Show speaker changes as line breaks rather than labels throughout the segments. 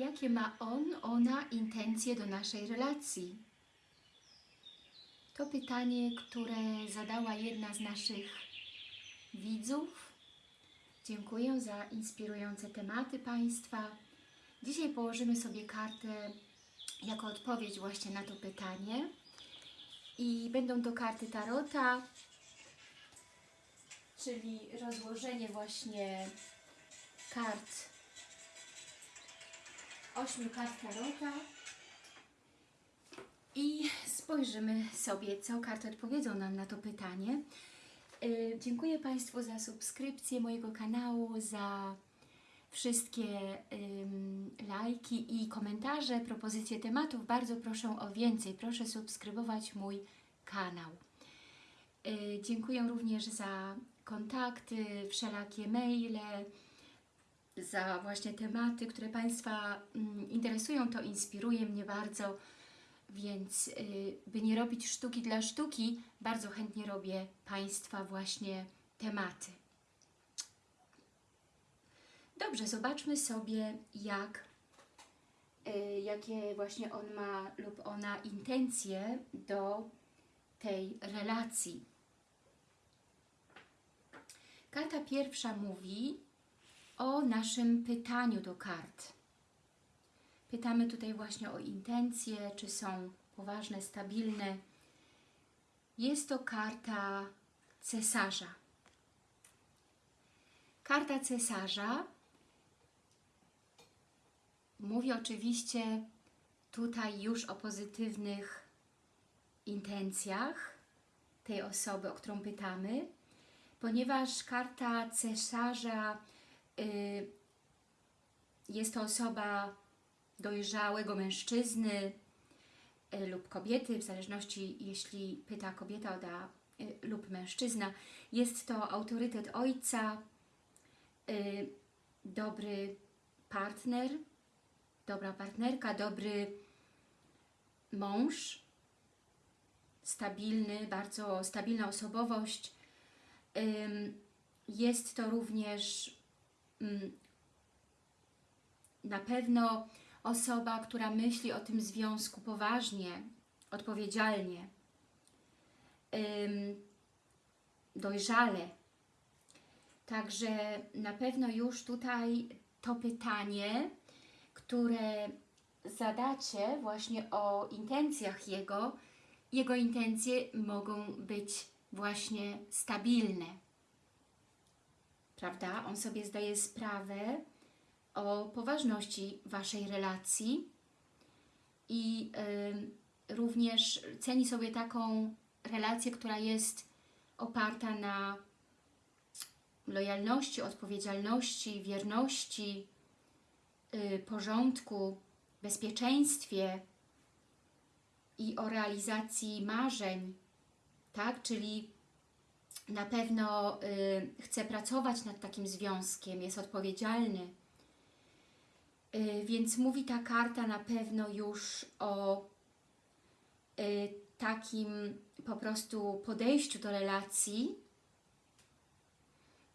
Jakie ma on, ona intencje do naszej relacji? To pytanie, które zadała jedna z naszych widzów. Dziękuję za inspirujące tematy Państwa. Dzisiaj położymy sobie kartę jako odpowiedź właśnie na to pytanie. I będą to karty Tarota, czyli rozłożenie właśnie kart, ośmiu kart Tarota. I spojrzymy sobie, co karty odpowiedzą nam na to pytanie. Yy, Dziękuję Państwu za subskrypcję mojego kanału, za wszystkie ym, lajki i komentarze, propozycje tematów. Bardzo proszę o więcej. Proszę subskrybować mój kanał. Yy, Dziękuję również za kontakty, wszelakie maile, za właśnie tematy, które Państwa mm, interesują. To inspiruje mnie bardzo. Więc y, by nie robić sztuki dla sztuki, bardzo chętnie robię Państwa właśnie tematy. Dobrze, zobaczmy sobie, jak, y, jakie właśnie on ma lub ona intencje do tej relacji. Karta pierwsza mówi o naszym pytaniu do kart. Pytamy tutaj właśnie o intencje, czy są poważne, stabilne. Jest to karta cesarza. Karta cesarza mówi oczywiście tutaj już o pozytywnych intencjach tej osoby, o którą pytamy, ponieważ karta cesarza jest to osoba dojrzałego mężczyzny y, lub kobiety, w zależności jeśli pyta kobieta da, y, lub mężczyzna. Jest to autorytet ojca, y, dobry partner, dobra partnerka, dobry mąż, stabilny, bardzo stabilna osobowość. Jest to również na pewno osoba, która myśli o tym związku poważnie, odpowiedzialnie, dojrzale. Także na pewno już tutaj to pytanie, które zadacie właśnie o intencjach jego, jego intencje mogą być właśnie stabilne. Prawda? On sobie zdaje sprawę, o poważności Waszej relacji i y, również ceni sobie taką relację, która jest oparta na lojalności, odpowiedzialności, wierności, y, porządku, bezpieczeństwie i o realizacji marzeń, tak? Czyli na pewno y, chce pracować nad takim związkiem, jest odpowiedzialny, Y, Więc mówi ta karta na pewno już o y, takim po prostu podejściu do relacji,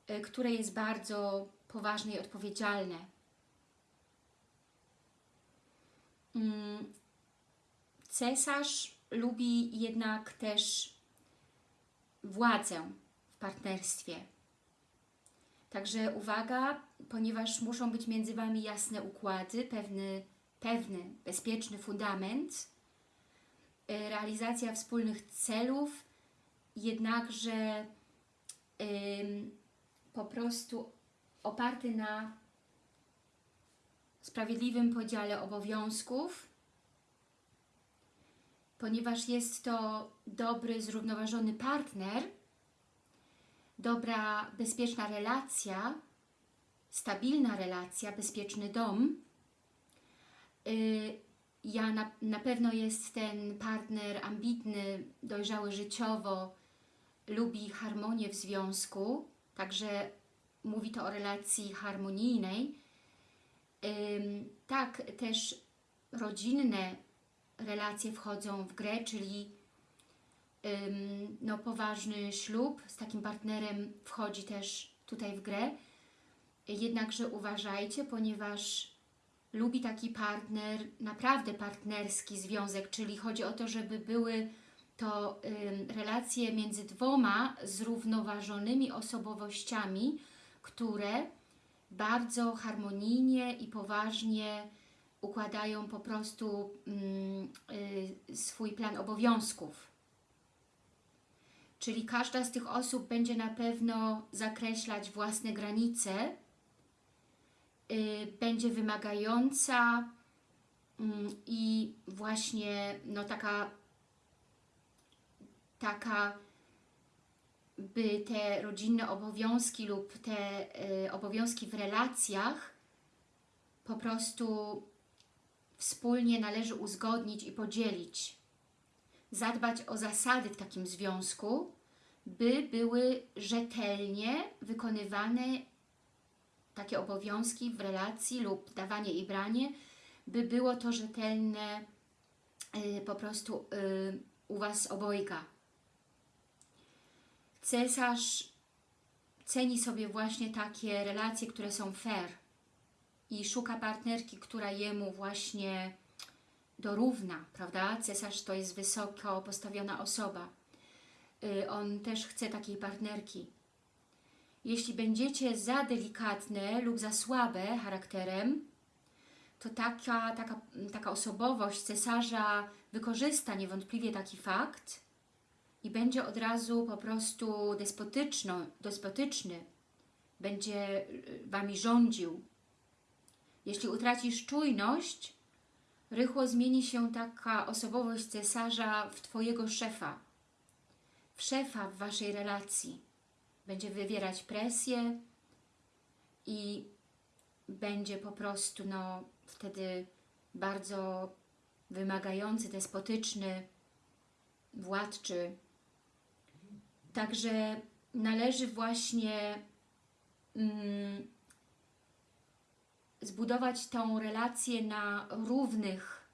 y, które jest bardzo poważne i odpowiedzialne. Mm, Cesarz lubi jednak też władzę partnerstwie. Także uwaga, ponieważ muszą być między Wami jasne układy, pewny, pewny bezpieczny fundament, y, realizacja wspólnych celów, jednakże ym, po prostu oparty na sprawiedliwym podziale obowiązków, ponieważ jest to dobry, zrównoważony partner, dobra, bezpieczna relacja, stabilna relacja, bezpieczny dom. Y, Ja na, na pewno jest ten partner ambitny, dojrzały życiowo, lubi harmonię w związku, także mówi to o relacji harmonijnej. Tak, też rodzinne relacje wchodzą w grę, czyli no, poważny ślub z takim partnerem wchodzi też tutaj w grę. Jednakże uważajcie, ponieważ lubi taki partner, naprawdę partnerski związek, czyli chodzi o to, żeby były to relacje między dwoma zrównoważonymi osobowościami, które bardzo harmonijnie i poważnie układają po prostu ym, y, swój plan obowiązków. Czyli każda z tych osób będzie na pewno zakreślać własne granice, y, będzie wymagająca mm, i właśnie no, taka, taka by te rodzinne obowiązki lub te y, obowiązki w relacjach po prostu wspólnie należy uzgodnić i podzielić. Zadbać o zasady w takim związku, by były rzetelnie wykonywane takie obowiązki w relacji lub dawanie i branie, by było to rzetelne y, po prostu y, u Was obojga. Cesarz ceni sobie właśnie takie relacje, które są fair i szuka partnerki, która jemu właśnie dorówna, prawda? Cesarz to jest wysoko postawiona osoba. Y, on też chce takiej partnerki. Jeśli będziecie za delikatne lub za słabe charakterem, to taka, taka, taka osobowość cesarza wykorzysta niewątpliwie taki fakt i będzie od razu po prostu despotyczno, despotyczny, będzie y, Wami rządził. Jeśli utracisz czujność, rychło zmieni się taka osobowość cesarza w Twojego szefa, w szefa w Waszej relacji. Będzie wywierać presję i będzie po prostu no, wtedy bardzo wymagający, despotyczny, władczy. Także należy właśnie mm, zbudować tą relację na równych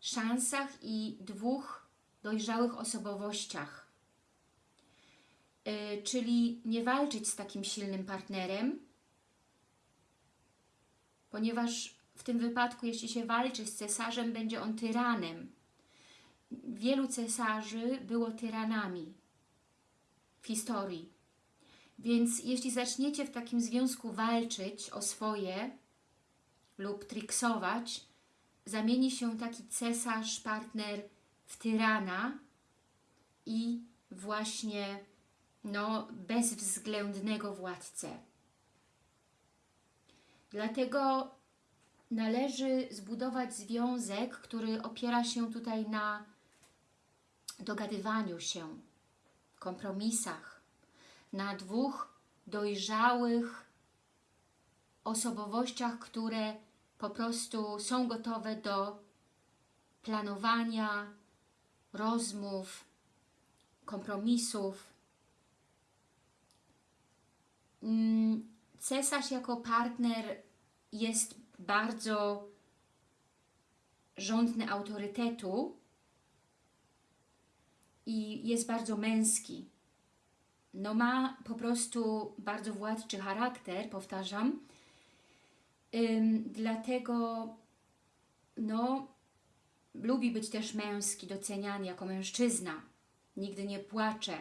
szansach i dwóch dojrzałych osobowościach. Yy, czyli nie walczyć z takim silnym partnerem, ponieważ w tym wypadku, jeśli się walczy z cesarzem, będzie on tyranem. Wielu cesarzy było tyranami w historii. Więc jeśli zaczniecie w takim związku walczyć o swoje lub triksować, zamieni się taki cesarz, partner w tyrana i właśnie no, bezwzględnego władcę. Dlatego należy zbudować związek, który opiera się tutaj na dogadywaniu się, kompromisach, na dwóch dojrzałych osobowościach, które po prostu są gotowe do planowania, rozmów, kompromisów. Mm, cesarz jako partner jest bardzo rządny autorytetu i jest bardzo męski no ma po prostu bardzo władczy charakter, powtarzam. Ym, dlatego no, lubi być też męski, doceniany jako mężczyzna. Nigdy nie płacze.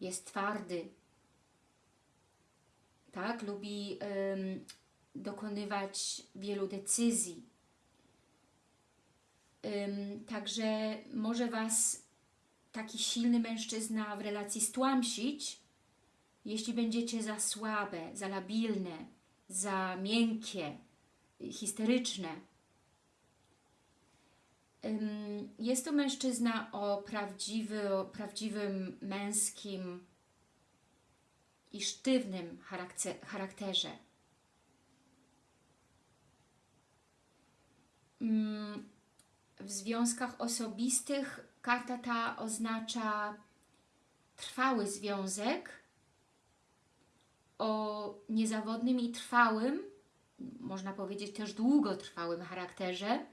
Jest twardy. Tak? Lubi ym, dokonywać wielu decyzji. Ym, także może Was taki silny mężczyzna w relacji stłamsić, jeśli będziecie za słabe, za labilne, za miękkie, histeryczne. Jest to mężczyzna o, prawdziwy, o prawdziwym męskim i sztywnym charakterze. W związkach osobistych Karta ta oznacza trwały związek o niezawodnym i trwałym, można powiedzieć też długotrwałym charakterze.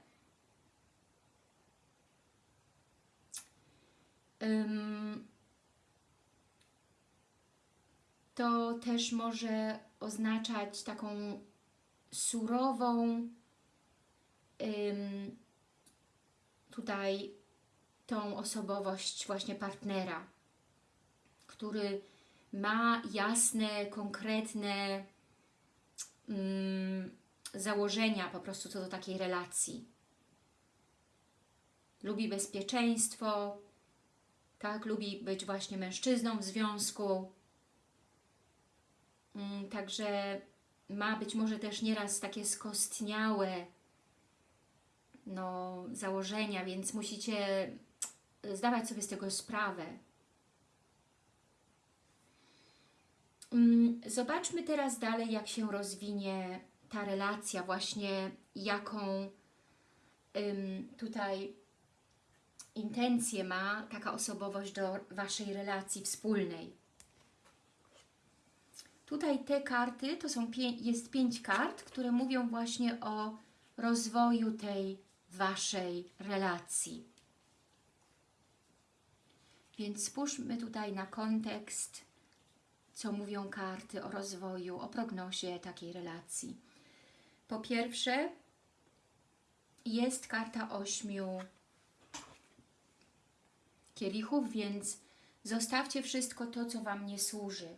To też może oznaczać taką surową tutaj tą osobowość właśnie partnera, który ma jasne, konkretne ym, założenia po prostu co do takiej relacji. Lubi bezpieczeństwo, tak, lubi być właśnie mężczyzną w związku. Ym, Także ma być może też nieraz takie skostniałe no, założenia, więc musicie zdawać sobie z tego sprawę. Mm, Zobaczmy teraz dalej, jak się rozwinie ta relacja, właśnie jaką tutaj intencję ma taka osobowość do Waszej relacji wspólnej. Tutaj te karty, to są pię jest pięć kart, które mówią właśnie o rozwoju tej Waszej relacji. Więc spójrzmy tutaj na kontekst, co mówią karty o rozwoju, o prognozie takiej relacji. Po pierwsze, jest karta ośmiu kielichów, więc zostawcie wszystko to, co Wam nie służy.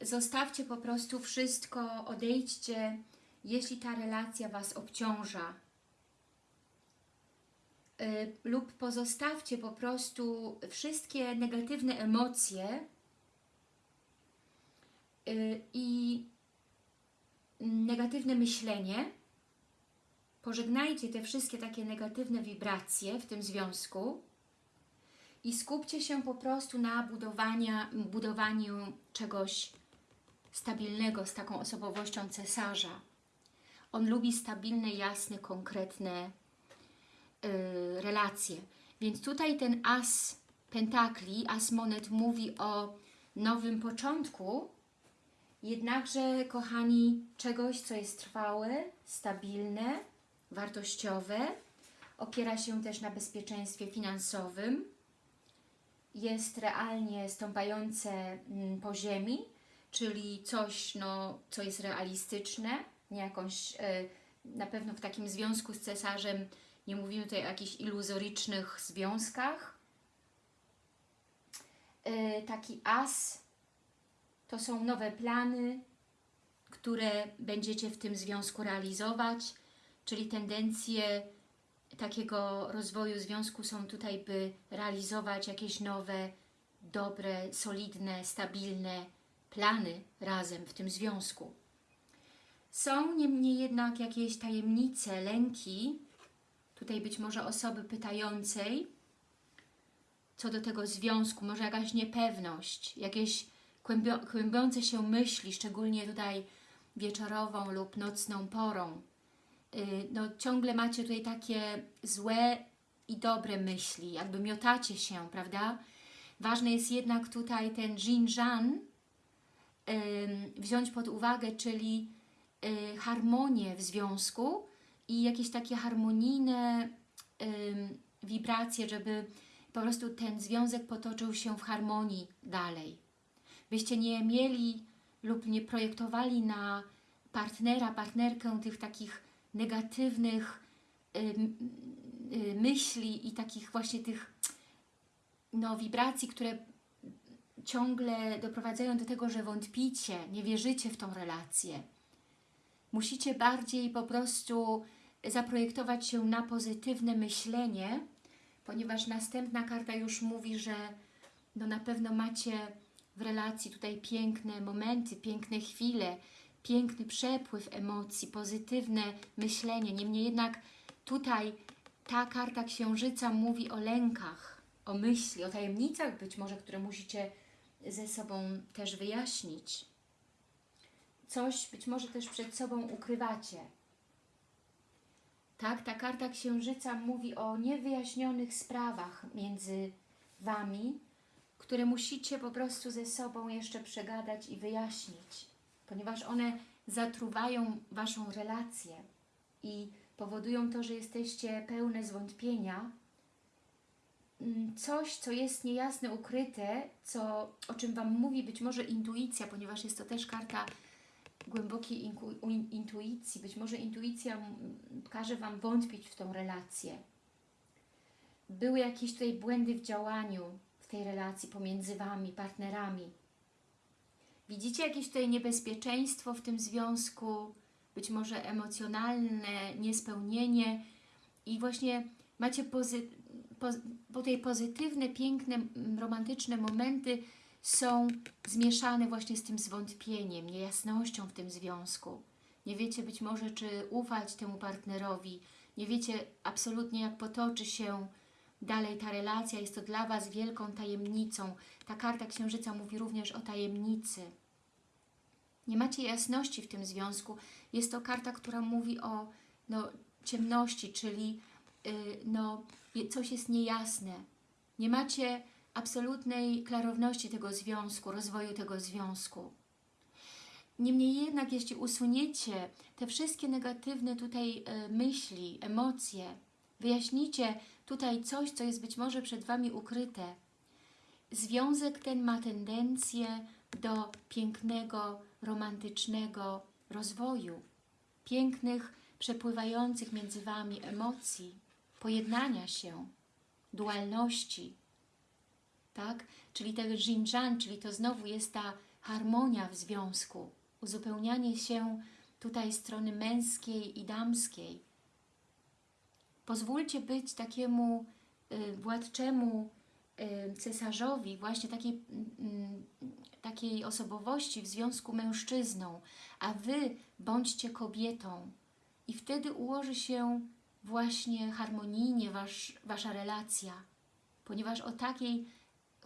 Zostawcie po prostu wszystko, odejdźcie, jeśli ta relacja Was obciąża. Lub pozostawcie po prostu wszystkie negatywne emocje y, i negatywne myślenie. Pożegnajcie te wszystkie takie negatywne wibracje w tym związku i skupcie się po prostu na budowania, budowaniu czegoś stabilnego z taką osobowością cesarza. On lubi stabilne, jasne, konkretne y, relacje. Więc tutaj ten as pentakli, as monet mówi o nowym początku, jednakże, kochani, czegoś, co jest trwałe, stabilne, wartościowe, opiera się też na bezpieczeństwie finansowym, jest realnie stąpające mm, po ziemi, czyli coś, no, co jest realistyczne, nie jakąś, y, na pewno w takim związku z cesarzem, nie mówimy tutaj o jakichś iluzorycznych związkach. Y, taki as to są nowe plany, które będziecie w tym związku realizować, czyli tendencje takiego rozwoju związku są tutaj, by realizować jakieś nowe, dobre, solidne, stabilne plany razem w tym związku. Są niemniej jednak jakieś tajemnice, lęki, tutaj być może osoby pytającej co do tego związku, może jakaś niepewność, jakieś kłębiące się myśli, szczególnie tutaj wieczorową lub nocną porą. Yy, no, ciągle macie tutaj takie złe i dobre myśli, jakby miotacie się, prawda? Ważny jest jednak tutaj ten Jin-Jan wziąć pod uwagę, czyli yy, harmonię w związku i jakieś takie harmonijne wibracje, żeby po prostu ten związek potoczył się w harmonii dalej. Byście nie mieli lub nie projektowali na partnera, partnerkę tych takich negatywnych y, y, myśli i takich właśnie tych no, wibracji, które ciągle doprowadzają do tego, że wątpicie, nie wierzycie w tą relację. Musicie bardziej po prostu zaprojektować się na pozytywne myślenie, ponieważ następna karta już mówi, że no na pewno macie w relacji tutaj piękne momenty, piękne chwile, piękny przepływ emocji, pozytywne myślenie. Niemniej jednak tutaj ta karta księżyca mówi o lękach, o myśli, o tajemnicach być może, które musicie ze sobą też wyjaśnić. Coś być może też przed sobą ukrywacie. Tak, ta karta księżyca mówi o niewyjaśnionych sprawach między Wami, które musicie po prostu ze sobą jeszcze przegadać i wyjaśnić, ponieważ one zatruwają Waszą relację i powodują to, że jesteście pełne zwątpienia mm, coś, co jest niejasne, ukryte, co, o czym Wam mówi być może intuicja, ponieważ jest to też karta głębokiej intuicji. Być może intuicja każe Wam wątpić w tą relację. Były jakieś tutaj błędy w działaniu w tej relacji pomiędzy Wami, partnerami. Widzicie jakieś tutaj niebezpieczeństwo w tym związku, być może emocjonalne niespełnienie? I właśnie macie pozy, po, po tej pozytywne, piękne, romantyczne momenty są zmieszane właśnie z tym zwątpieniem, niejasnością w tym związku. Nie wiecie być może, czy ufać temu partnerowi, nie wiecie absolutnie, jak potoczy się dalej ta relacja. Jest to dla Was wielką tajemnicą. Ta karta Księżyca mówi również o tajemnicy. Nie macie jasności w tym związku. Jest to karta, która mówi o no, ciemności, czyli yy, no, coś jest niejasne. Nie macie absolutnej klarowności tego związku, rozwoju tego związku. Niemniej jednak, jeśli usuniecie te wszystkie negatywne tutaj e, myśli, emocje, wyjaśnicie tutaj coś, co jest być może przed Wami ukryte, związek ten ma tendencję do pięknego, romantycznego rozwoju, pięknych, przepływających między Wami emocji, pojednania się, dualności, tak? Czyli ten Xinjiang, czyli to znowu jest ta harmonia w związku, uzupełnianie się tutaj strony męskiej i damskiej. Pozwólcie być takiemu y, władczemu y, cesarzowi, właśnie takiej, mm, takiej osobowości w związku mężczyzną, a Wy bądźcie kobietą. I wtedy ułoży się właśnie harmonijnie wasz, Wasza relacja, ponieważ o takiej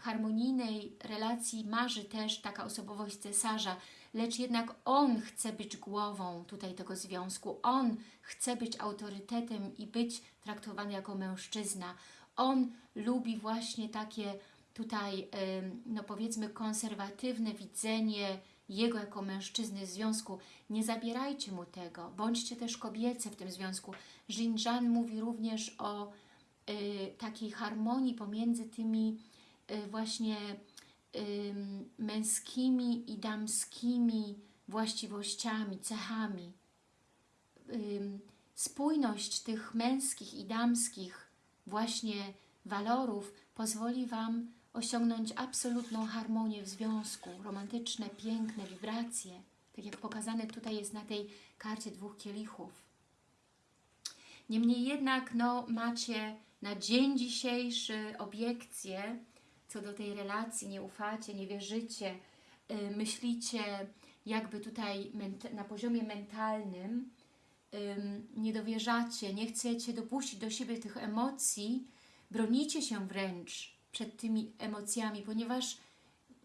harmonijnej relacji marzy też taka osobowość cesarza, lecz jednak on chce być głową tutaj tego związku, on chce być autorytetem i być traktowany jako mężczyzna. On lubi właśnie takie tutaj, no powiedzmy, konserwatywne widzenie jego jako mężczyzny w związku. Nie zabierajcie mu tego, bądźcie też kobiece w tym związku. Xinjiang mówi również o y, takiej harmonii pomiędzy tymi właśnie ym, męskimi i damskimi właściwościami, cechami. Ym, spójność tych męskich i damskich właśnie walorów pozwoli Wam osiągnąć absolutną harmonię w związku, romantyczne, piękne wibracje, tak jak pokazane tutaj jest na tej karcie dwóch kielichów. Niemniej jednak no, macie na dzień dzisiejszy obiekcje co do tej relacji, nie ufacie, nie wierzycie, y, myślicie jakby tutaj na poziomie mentalnym, ym, nie dowierzacie, nie chcecie dopuścić do siebie tych emocji, bronicie się wręcz przed tymi emocjami, ponieważ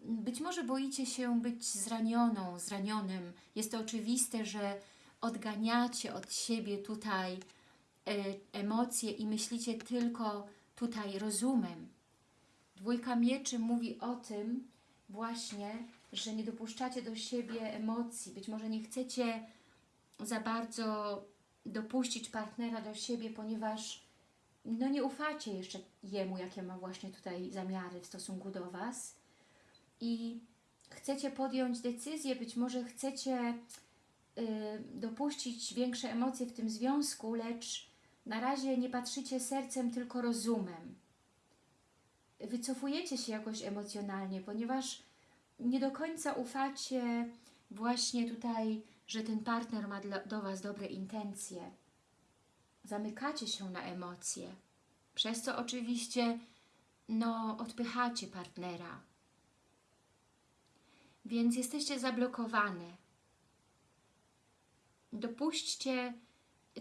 być może boicie się być zranioną, zranionym. Jest to oczywiste, że odganiacie od siebie tutaj e, emocje i myślicie tylko tutaj rozumem. Dwójka mieczy mówi o tym właśnie, że nie dopuszczacie do siebie emocji. Być może nie chcecie za bardzo dopuścić partnera do siebie, ponieważ no nie ufacie jeszcze jemu, jakie ma właśnie tutaj zamiary w stosunku do Was i chcecie podjąć decyzję, być może chcecie y, dopuścić większe emocje w tym związku, lecz na razie nie patrzycie sercem, tylko rozumem. Wycofujecie się jakoś emocjonalnie, ponieważ nie do końca ufacie właśnie tutaj, że ten partner ma do Was dobre intencje. Zamykacie się na emocje, przez co oczywiście no, odpychacie partnera. Więc jesteście zablokowane. Dopuśćcie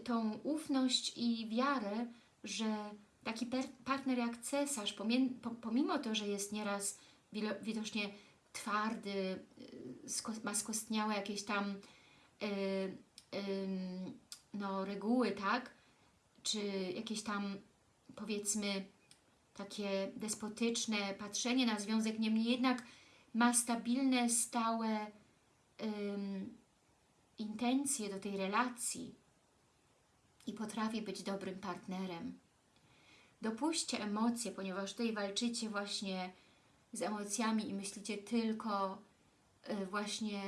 tą ufność i wiarę, że taki partner jak cesarz, pomimo to, że jest nieraz widocznie twardy, y, ma skostniałe jakieś tam y, ym, no, reguły, tak? Czy jakieś tam powiedzmy takie despotyczne patrzenie na związek, niemniej jednak ma stabilne, stałe intencje do tej relacji i potrafi być dobrym partnerem. Dopuśćcie emocje, ponieważ tutaj walczycie właśnie z emocjami i myślicie tylko y, właśnie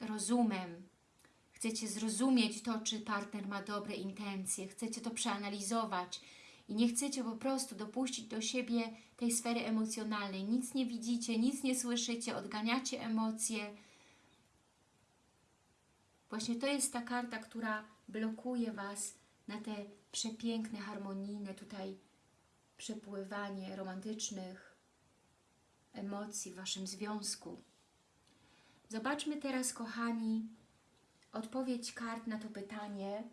rozumem. Chcecie zrozumieć to, czy partner ma dobre intencje, chcecie to przeanalizować i nie chcecie po prostu dopuścić do siebie tej sfery emocjonalnej. Nic nie widzicie, nic nie słyszycie, odganiacie emocje. Właśnie to jest ta karta, która blokuje Was na te przepiękne, harmonijne tutaj przepływanie romantycznych emocji w Waszym związku. Zobaczmy teraz, kochani, odpowiedź kart na to pytanie,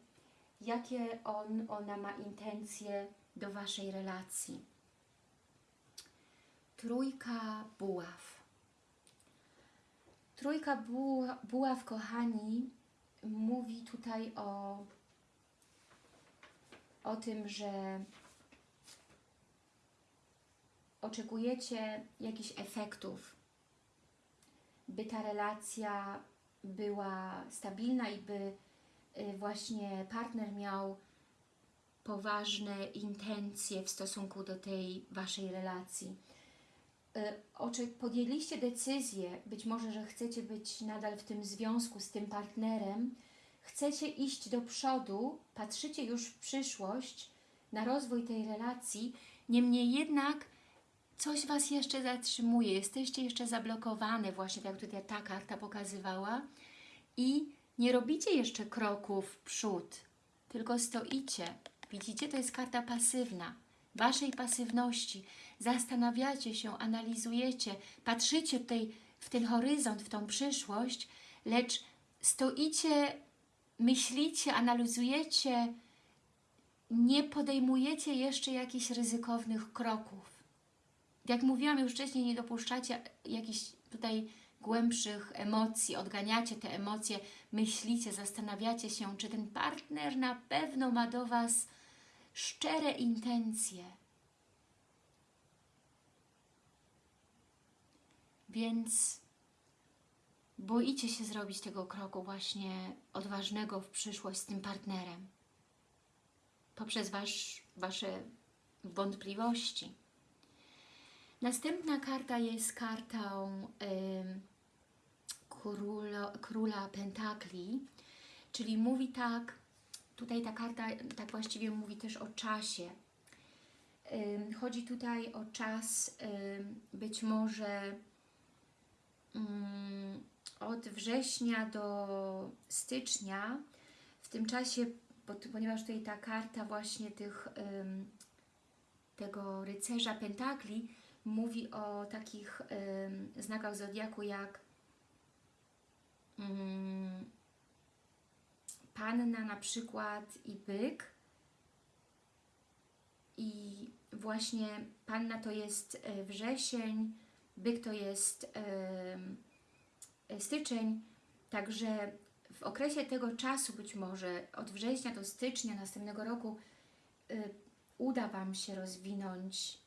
jakie on, ona ma intencje do Waszej relacji. Trójka buław. Trójka buła- buław, kochani, mówi tutaj o, o tym, że oczekujecie jakichś efektów, by ta relacja była stabilna i by y, właśnie partner miał poważne intencje w stosunku do tej Waszej relacji. Y, podjęliście decyzję, być może, że chcecie być nadal w tym związku z tym partnerem, chcecie iść do przodu, patrzycie już w przyszłość na rozwój tej relacji, niemniej jednak coś Was jeszcze zatrzymuje, jesteście jeszcze zablokowane, właśnie tak jak tutaj ta karta pokazywała i nie robicie jeszcze kroków w przód, tylko stoicie. Widzicie, to jest karta pasywna, Waszej pasywności. Zastanawiacie się, analizujecie, patrzycie tutaj w ten horyzont, w tą przyszłość, lecz stoicie, myślicie, analizujecie, nie podejmujecie jeszcze jakichś ryzykownych kroków jak mówiłam już wcześniej, nie dopuszczacie jakichś tutaj głębszych emocji, odganiacie te emocje, myślicie, zastanawiacie się, czy ten partner na pewno ma do Was szczere intencje. Więc boicie się zrobić tego kroku właśnie odważnego w przyszłość z tym partnerem. Poprzez wasz, Wasze wątpliwości. Następna karta jest kartą ym, królo, króla pentakli, czyli mówi tak, tutaj ta karta tak właściwie mówi też o czasie. Ym, chodzi tutaj o czas ym, być może ym, od września do stycznia. W tym czasie, ponieważ tutaj ta karta właśnie tych, tego rycerza pentakli mówi o takich ym, znakach zodiaku jak ym, panna na przykład i byk. I właśnie panna to jest e, wrzesień, byk to jest ym, styczeń, także w okresie tego czasu być może od września do stycznia następnego roku y, uda Wam się rozwinąć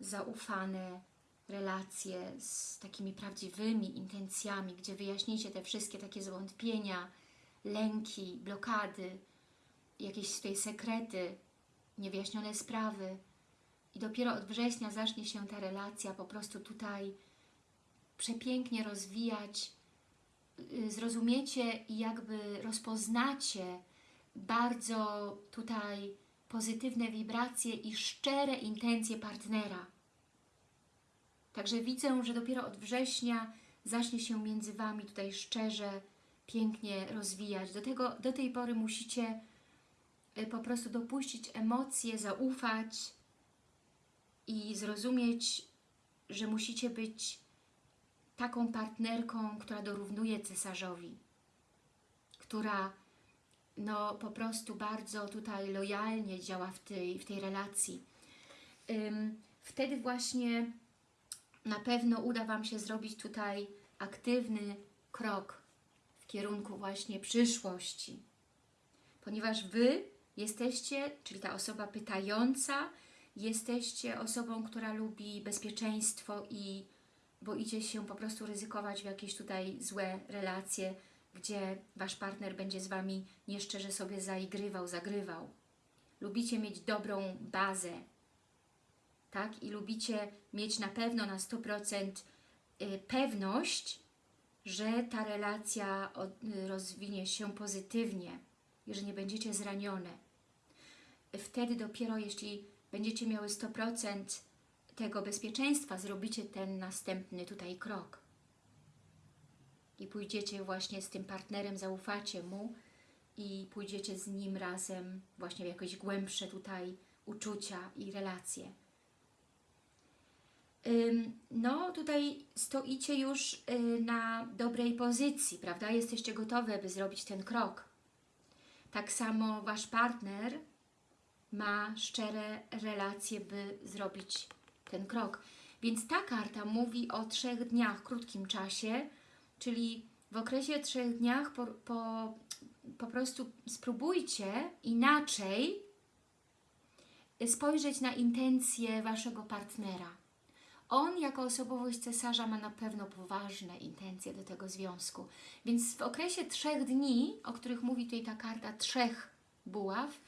zaufane relacje z takimi prawdziwymi intencjami, gdzie wyjaśnicie te wszystkie takie zwątpienia, lęki, blokady, jakieś tutaj sekrety, niewyjaśnione sprawy. I dopiero od września zacznie się ta relacja po prostu tutaj przepięknie rozwijać. Y, Zrozumiecie i jakby rozpoznacie bardzo tutaj pozytywne wibracje i szczere intencje partnera. Także widzę, że dopiero od września zacznie się między Wami tutaj szczerze, pięknie rozwijać. Do, tego, do tej pory musicie y, po prostu dopuścić emocje, zaufać i zrozumieć, że musicie być taką partnerką, która dorównuje cesarzowi, która no po prostu bardzo tutaj lojalnie działa w tej, w tej relacji. Wtedy właśnie na pewno uda Wam się zrobić tutaj aktywny krok w kierunku właśnie przyszłości. Ponieważ Wy jesteście, czyli ta osoba pytająca, jesteście osobą, która lubi bezpieczeństwo i boicie się po prostu ryzykować w jakieś tutaj złe relacje, gdzie Wasz partner będzie z Wami nieszczerze sobie zaigrywał, zagrywał. Lubicie mieć dobrą bazę, tak? I lubicie mieć na pewno na 100% y, pewność, że ta relacja y, rozwinie się pozytywnie że nie będziecie zranione. Wtedy dopiero, jeśli będziecie miały 100% tego bezpieczeństwa, zrobicie ten następny tutaj krok. I pójdziecie właśnie z tym partnerem, zaufacie mu i pójdziecie z nim razem właśnie w jakieś głębsze tutaj uczucia i relacje. No, tutaj stoicie już y, na dobrej pozycji, prawda? Jesteście gotowe, by zrobić ten krok. Tak samo Wasz partner ma szczere relacje, by zrobić ten krok. Więc ta karta mówi o trzech dniach, krótkim czasie, czyli w okresie trzech dniach po, po, po prostu spróbujcie inaczej spojrzeć na intencje Waszego partnera. On jako osobowość cesarza ma na pewno poważne intencje do tego związku. Więc w okresie trzech dni, o których mówi tutaj ta karta trzech buław,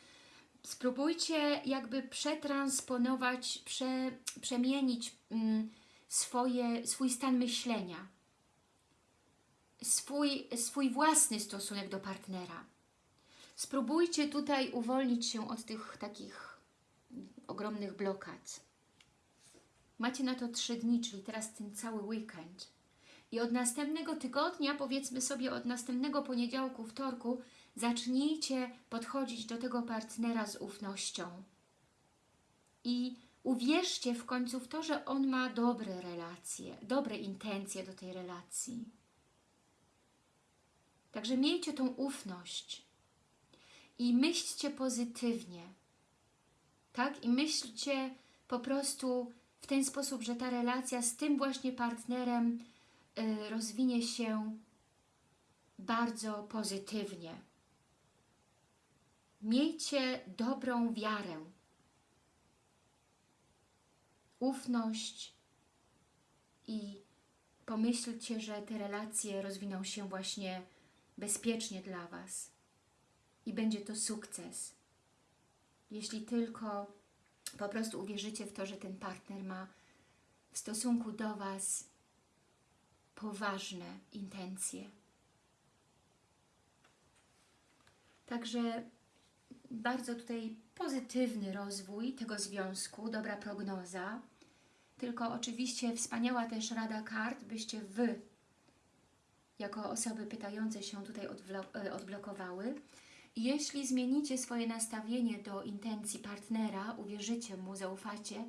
spróbujcie jakby przetransponować, prze, przemienić mm, swoje, swój stan myślenia, swój, swój własny stosunek do partnera. Spróbujcie tutaj uwolnić się od tych takich ogromnych blokad. Macie na to trzy dni, czyli teraz ten cały weekend. I od następnego tygodnia, powiedzmy sobie od następnego poniedziałku, wtorku, zacznijcie podchodzić do tego partnera z ufnością. I uwierzcie w końcu w to, że on ma dobre relacje, dobre intencje do tej relacji. Także miejcie tą ufność i myślcie pozytywnie. Tak? I myślcie po prostu w ten sposób, że ta relacja z tym właśnie partnerem y, rozwinie się bardzo pozytywnie. Miejcie dobrą wiarę, ufność i pomyślcie, że te relacje rozwiną się właśnie bezpiecznie dla Was i będzie to sukces. Jeśli tylko po prostu uwierzycie w to, że ten partner ma w stosunku do Was poważne intencje. Także bardzo tutaj pozytywny rozwój tego związku, dobra prognoza. Tylko oczywiście wspaniała też rada kart, byście Wy, jako osoby pytające się tutaj odblo- odblokowały. Jeśli zmienicie swoje nastawienie do intencji partnera, uwierzycie mu, zaufacie,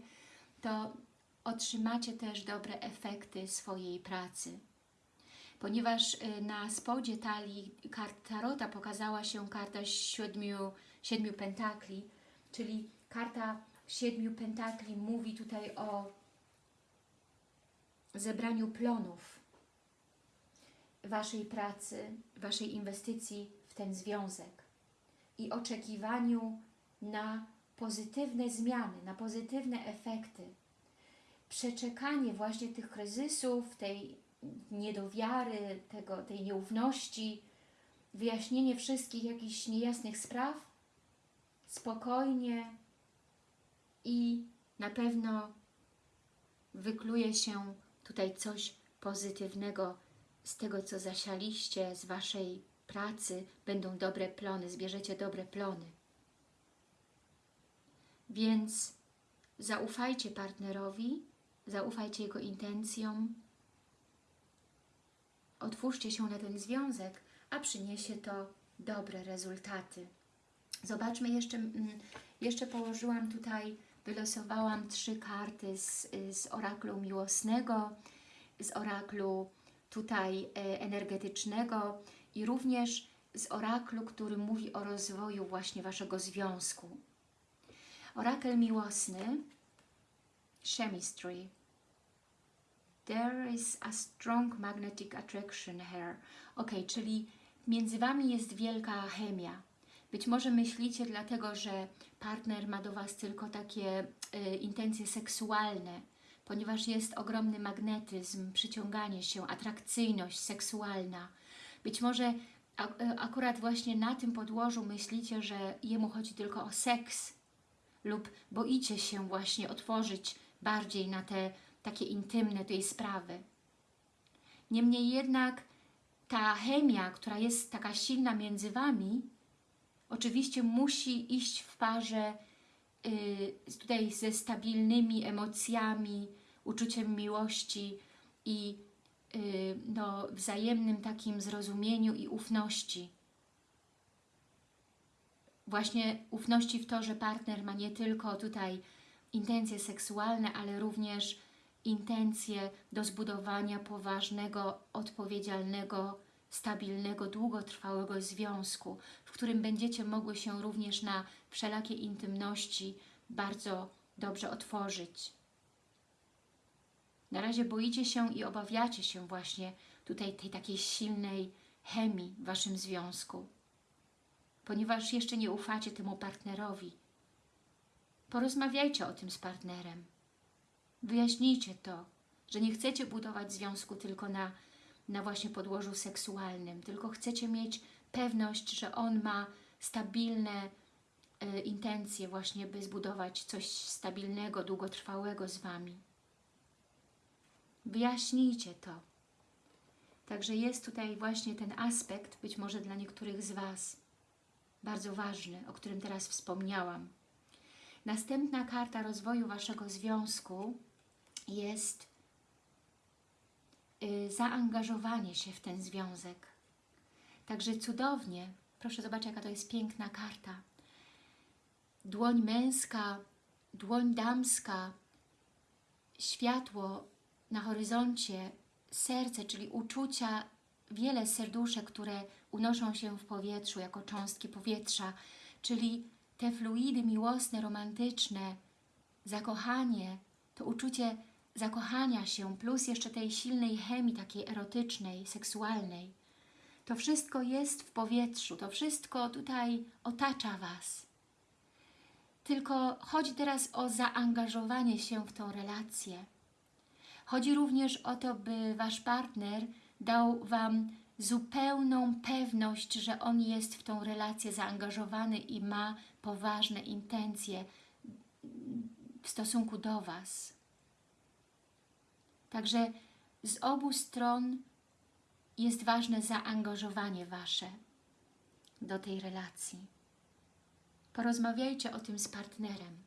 to otrzymacie też dobre efekty swojej pracy. Ponieważ y, na spodzie talii kart Tarota pokazała się karta siedmiu, siedmiu pentakli, czyli karta siedmiu pentakli mówi tutaj o zebraniu plonów Waszej pracy, Waszej inwestycji w ten związek i oczekiwaniu na pozytywne zmiany, na pozytywne efekty. Przeczekanie właśnie tych kryzysów, tej niedowiary, tego, tej nieufności, wyjaśnienie wszystkich jakichś niejasnych spraw, spokojnie i na pewno wykluje się tutaj coś pozytywnego z tego, co zasialiście, z Waszej pracy, będą dobre plony, zbierzecie dobre plony. Więc zaufajcie partnerowi, zaufajcie jego intencjom, otwórzcie się na ten związek, a przyniesie to dobre rezultaty. Zobaczmy jeszcze, mm, jeszcze położyłam tutaj, wylosowałam trzy karty z, z oraklu miłosnego, z oraklu tutaj e, energetycznego i również z oraklu, który mówi o rozwoju właśnie Waszego związku. Orakel miłosny, chemistry. There is a strong magnetic attraction here. Ok, czyli między Wami jest wielka chemia. Być może myślicie dlatego, że partner ma do Was tylko takie y, intencje seksualne, ponieważ jest ogromny magnetyzm, przyciąganie się, atrakcyjność seksualna. Być może akurat właśnie na tym podłożu myślicie, że jemu chodzi tylko o seks, lub boicie się właśnie otworzyć bardziej na te takie intymne tej sprawy. Niemniej jednak ta chemia, która jest taka silna między Wami, oczywiście musi iść w parze tutaj ze stabilnymi emocjami, uczuciem miłości i yy, no, wzajemnym takim zrozumieniu i ufności. Właśnie ufności w to, że partner ma nie tylko tutaj intencje seksualne, ale również intencje do zbudowania poważnego, odpowiedzialnego, stabilnego, długotrwałego związku, w którym będziecie mogły się również na wszelakie intymności bardzo dobrze otworzyć. Na razie boicie się i obawiacie się właśnie tutaj tej takiej silnej chemii w Waszym związku, ponieważ jeszcze nie ufacie temu partnerowi. Porozmawiajcie o tym z partnerem. Wyjaśnijcie to, że nie chcecie budować związku tylko na, na właśnie podłożu seksualnym, tylko chcecie mieć pewność, że on ma stabilne y, intencje właśnie, by zbudować coś stabilnego, długotrwałego z Wami. Wyjaśnijcie to. Także jest tutaj właśnie ten aspekt, być może dla niektórych z Was, bardzo ważny, o którym teraz wspomniałam. Następna karta rozwoju Waszego związku jest zaangażowanie się w ten związek. Także cudownie, proszę zobaczyć jaka to jest piękna karta. Dłoń męska, dłoń damska, światło na horyzoncie, serce, czyli uczucia, wiele serduszek, które unoszą się w powietrzu jako cząstki powietrza, czyli te fluidy miłosne, romantyczne, zakochanie, to uczucie zakochania się, plus jeszcze tej silnej chemii takiej erotycznej, seksualnej. To wszystko jest w powietrzu, to wszystko tutaj otacza Was. Tylko chodzi teraz o zaangażowanie się w tą relację. Chodzi również o to, by Wasz partner dał Wam zupełną pewność, że on jest w tą relację zaangażowany i ma poważne intencje w stosunku do Was. Także z obu stron jest ważne zaangażowanie Wasze do tej relacji. Porozmawiajcie o tym z partnerem.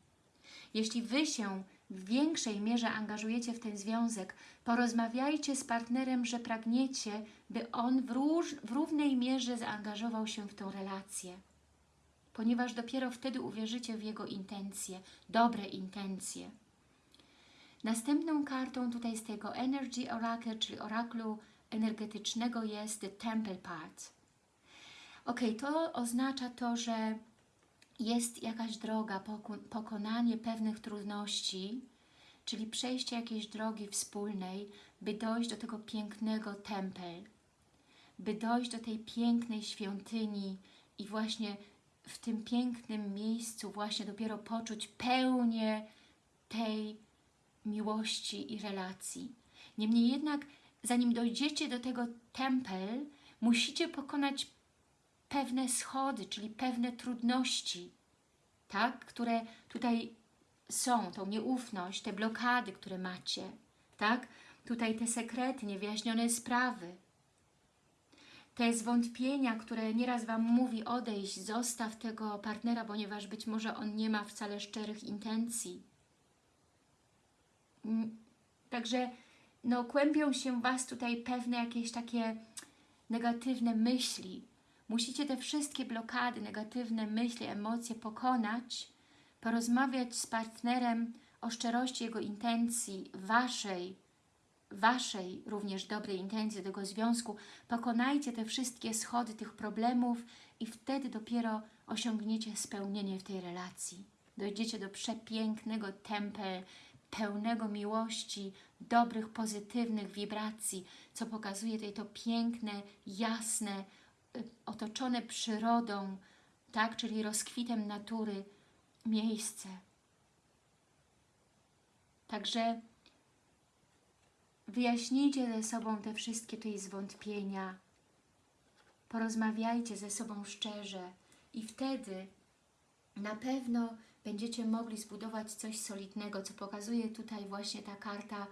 Jeśli Wy się w większej mierze angażujecie w ten związek, porozmawiajcie z partnerem, że pragniecie, by on w, róż, w równej mierze zaangażował się w tą relację. Ponieważ dopiero wtedy uwierzycie w jego intencje, dobre intencje. Następną kartą tutaj z tego Energy Oracle, czyli oraklu energetycznego jest The Temple Part. Ok, to oznacza to, że jest jakaś droga, pokonanie pewnych trudności, czyli przejście jakiejś drogi wspólnej, by dojść do tego pięknego tempel, by dojść do tej pięknej świątyni i właśnie w tym pięknym miejscu właśnie dopiero poczuć pełnię tej miłości i relacji. Niemniej jednak, zanim dojdziecie do tego tempel, musicie pokonać pewne schody, czyli pewne trudności, tak? które tutaj są, tą nieufność, te blokady, które macie, tak? tutaj te sekrety, niewyjaśnione sprawy, te zwątpienia, które nieraz Wam mówi odejść, zostaw tego partnera, ponieważ być może on nie ma wcale szczerych intencji. Mm, także no, kłębią się Was tutaj pewne jakieś takie negatywne myśli, Musicie te wszystkie blokady, negatywne myśli, emocje pokonać, porozmawiać z partnerem o szczerości jego intencji, Waszej, Waszej również dobrej intencji tego związku. Pokonajcie te wszystkie schody tych problemów i wtedy dopiero osiągniecie spełnienie w tej relacji. Dojdziecie do przepięknego tempel, pełnego miłości, dobrych, pozytywnych wibracji, co pokazuje tutaj to piękne, jasne, otoczone przyrodą, tak, czyli rozkwitem natury, miejsce. Także wyjaśnijcie ze sobą te wszystkie tutaj zwątpienia, porozmawiajcie ze sobą szczerze i wtedy na pewno będziecie mogli zbudować coś solidnego, co pokazuje tutaj właśnie ta karta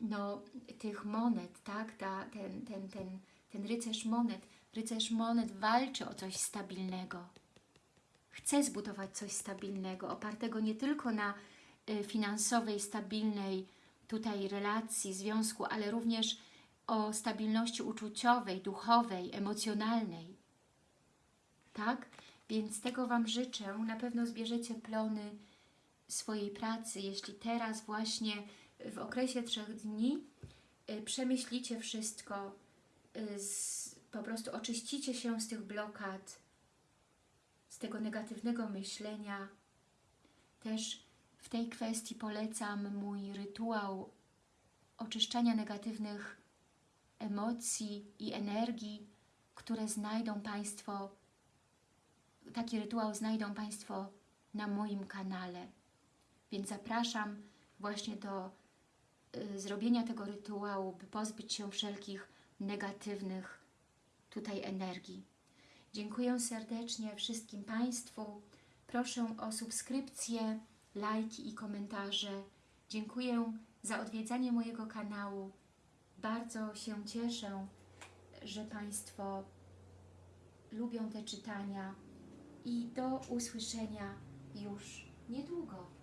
no, tych monet, tak? Ta, ten, ten, ten, ten rycerz monet. Rycerz monet walczy o coś stabilnego. Chce zbudować coś stabilnego, opartego nie tylko na y, finansowej, stabilnej tutaj relacji, związku, ale również o stabilności uczuciowej, duchowej, emocjonalnej. Tak? Więc tego Wam życzę. Na pewno zbierzecie plony swojej pracy, jeśli teraz właśnie w okresie trzech dni y, przemyślicie wszystko, y, po prostu oczyścicie się z tych blokad, z tego negatywnego myślenia. Też w tej kwestii polecam mój rytuał oczyszczania negatywnych emocji i energii, które znajdą Państwo, taki rytuał znajdą Państwo na moim kanale. Więc zapraszam właśnie do y, zrobienia tego rytuału, by pozbyć się wszelkich negatywnych tutaj energii. Dziękuję serdecznie wszystkim Państwu. Proszę o subskrypcję, lajki i komentarze. Dziękuję za odwiedzanie mojego kanału. Bardzo się cieszę, że Państwo lubią te czytania i do usłyszenia już niedługo.